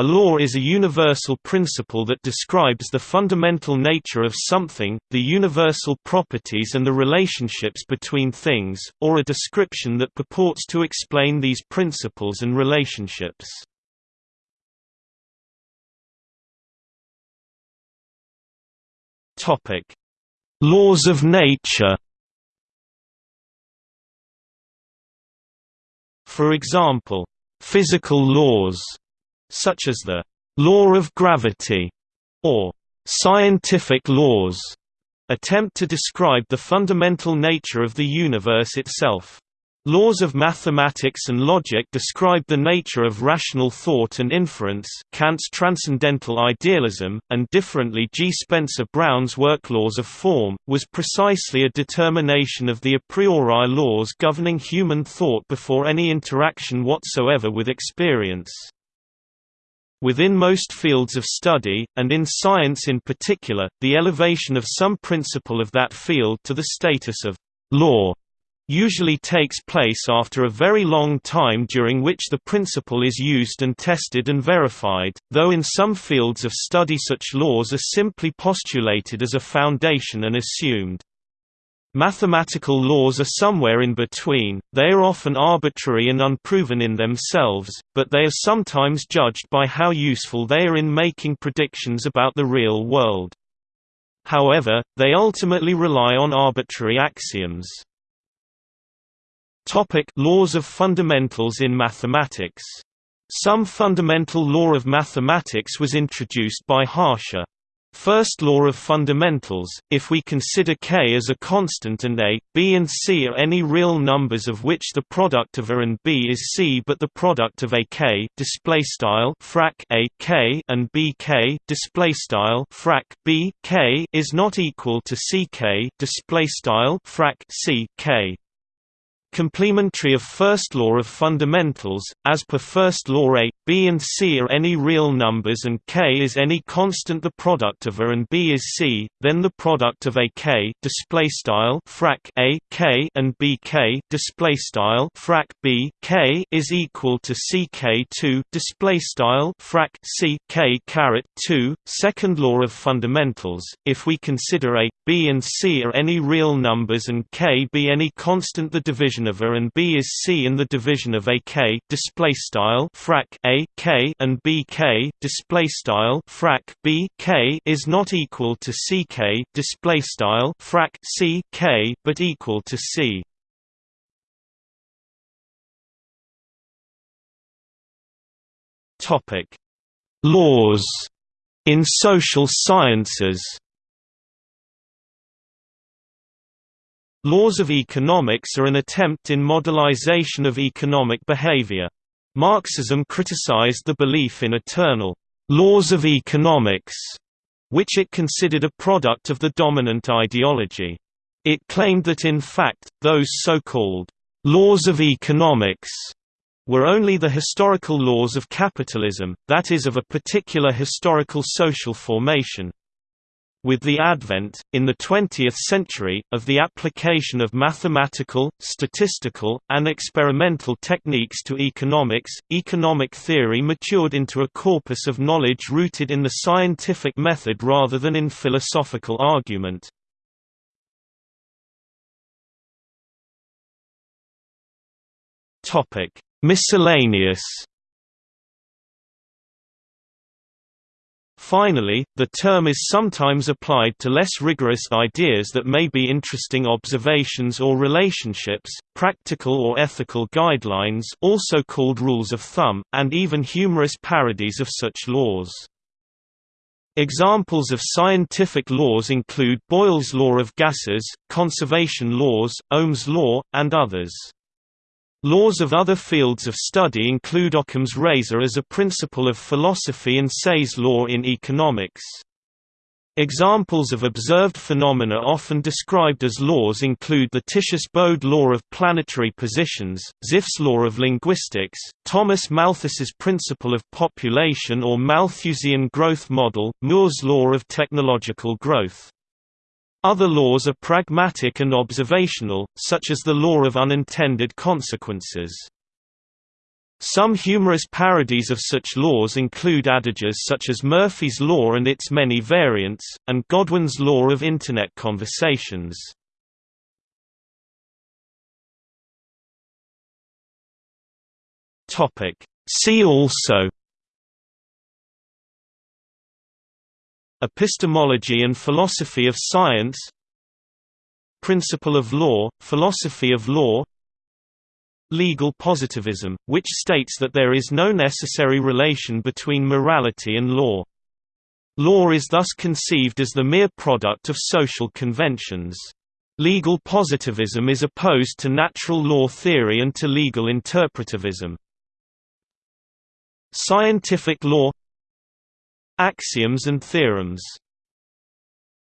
A law is a universal principle that describes the fundamental nature of something, the universal properties and the relationships between things, or a description that purports to explain these principles and relationships. Laws of nature For example, physical laws such as the law of gravity or scientific laws, attempt to describe the fundamental nature of the universe itself. Laws of mathematics and logic describe the nature of rational thought and inference Kant's transcendental idealism, and differently G. Spencer Brown's work Laws of Form, was precisely a determination of the a priori laws governing human thought before any interaction whatsoever with experience. Within most fields of study, and in science in particular, the elevation of some principle of that field to the status of law usually takes place after a very long time during which the principle is used and tested and verified, though in some fields of study such laws are simply postulated as a foundation and assumed. Mathematical laws are somewhere in between, they are often arbitrary and unproven in themselves, but they are sometimes judged by how useful they are in making predictions about the real world. However, they ultimately rely on arbitrary axioms. Topic laws of fundamentals in mathematics Some fundamental law of mathematics was introduced by Harsha. First law of fundamentals, if we consider k as a constant and a, b and c are any real numbers of which the product of a and b is c but the product of a k frac a k and b k frac b k is not equal to c k frac c k Complementary of first law of fundamentals, as per first law A, B and C are any real numbers and K is any constant the product of A and B is C, then the product of A K display style frac A K and B K display style frac B K is equal to C K 2 display style frac C K caret 2 second law of fundamentals. If we consider A B and C are any real numbers and K be any constant the division division of A and B is C and the division of A K display style frac A K and B K display style frac B K is not equal to C K display style frac C K but equal to C. Topic laws in social sciences Laws of economics are an attempt in modelization of economic behavior. Marxism criticized the belief in eternal laws of economics, which it considered a product of the dominant ideology. It claimed that in fact, those so-called laws of economics were only the historical laws of capitalism, that is of a particular historical social formation. With the advent, in the 20th century, of the application of mathematical, statistical, and experimental techniques to economics, economic theory matured into a corpus of knowledge rooted in the scientific method rather than in philosophical argument. Miscellaneous Finally, the term is sometimes applied to less rigorous ideas that may be interesting observations or relationships, practical or ethical guidelines also called rules of thumb, and even humorous parodies of such laws. Examples of scientific laws include Boyle's law of gases, conservation laws, Ohm's law, and others. Laws of other fields of study include Occam's razor as a principle of philosophy and Say's law in economics. Examples of observed phenomena often described as laws include the Titius-Bode law of planetary positions, Zipf's law of linguistics, Thomas Malthus's principle of population or Malthusian growth model, Moore's law of technological growth. Other laws are pragmatic and observational, such as the law of unintended consequences. Some humorous parodies of such laws include adages such as Murphy's Law and its many variants, and Godwin's Law of Internet Conversations. See also Epistemology and philosophy of science Principle of law, philosophy of law legal positivism, which states that there is no necessary relation between morality and law. Law is thus conceived as the mere product of social conventions. Legal positivism is opposed to natural law theory and to legal interpretivism. Scientific law Axioms and theorems